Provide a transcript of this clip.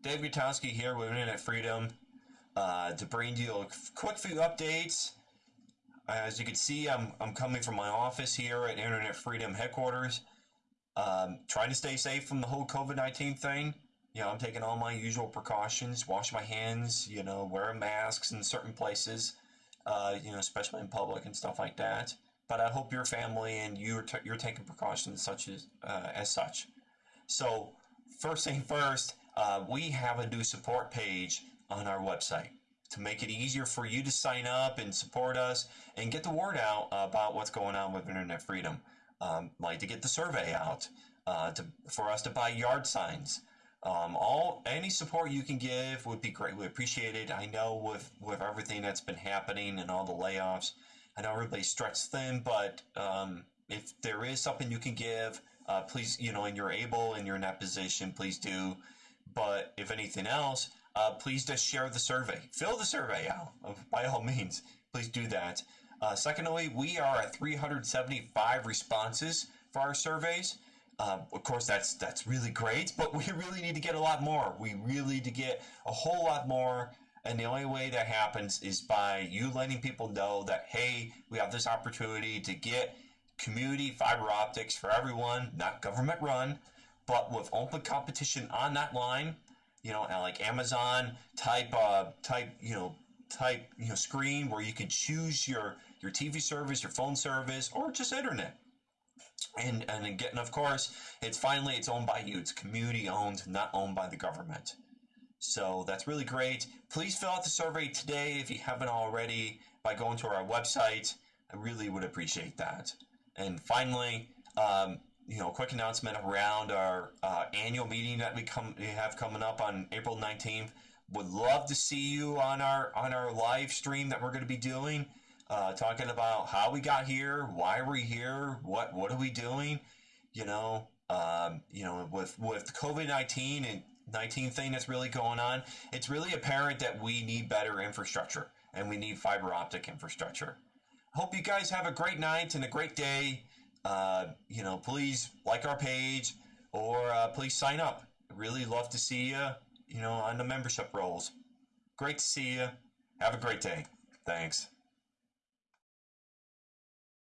Dave Gutowski here with Internet Freedom uh, to bring you a quick few updates. As you can see, I'm, I'm coming from my office here at Internet Freedom headquarters, um, trying to stay safe from the whole COVID 19 thing. You know, I'm taking all my usual precautions, wash my hands, you know, wear masks in certain places, uh, you know, especially in public and stuff like that. But I hope your family and you're, t- you're taking precautions such as, uh, as such. So, first thing first, uh, we have a new support page on our website to make it easier for you to sign up and support us and get the word out about what's going on with internet freedom. Um, like to get the survey out, uh, to, for us to buy yard signs. Um, all any support you can give would be greatly appreciated. I know with with everything that's been happening and all the layoffs, I know everybody's stretched thin, but um, if there is something you can give, uh, please, you know, and you're able and you're in that position, please do. But if anything else, uh, please just share the survey. Fill the survey out, by all means. Please do that. Uh, secondly, we are at 375 responses for our surveys. Um, of course, that's that's really great, but we really need to get a lot more. We really need to get a whole lot more. And the only way that happens is by you letting people know that, hey, we have this opportunity to get community fiber optics for everyone, not government run, but with open competition on that line, you know, like Amazon type, uh, type, you know, type, you know, screen where you can choose your your TV service, your phone service, or just internet. And and again, of course, it's finally it's owned by you. It's community owned, not owned by the government. So that's really great. Please fill out the survey today if you haven't already by going to our website. I really would appreciate that. And finally, um, you know, quick announcement around our uh, annual meeting that we come we have coming up on April 19th. Would love to see you on our on our live stream that we're going to be doing, uh, talking about how we got here, why we're here, what what are we doing, you know, um, you know, with with COVID 19 and 19 thing that's really going on. It's really apparent that we need better infrastructure and we need fiber optic infrastructure. Hope you guys have a great night and a great day. Uh, you know, please like our page or uh, please sign up. Really love to see you, you know, on the membership rolls. Great to see you. Have a great day. Thanks.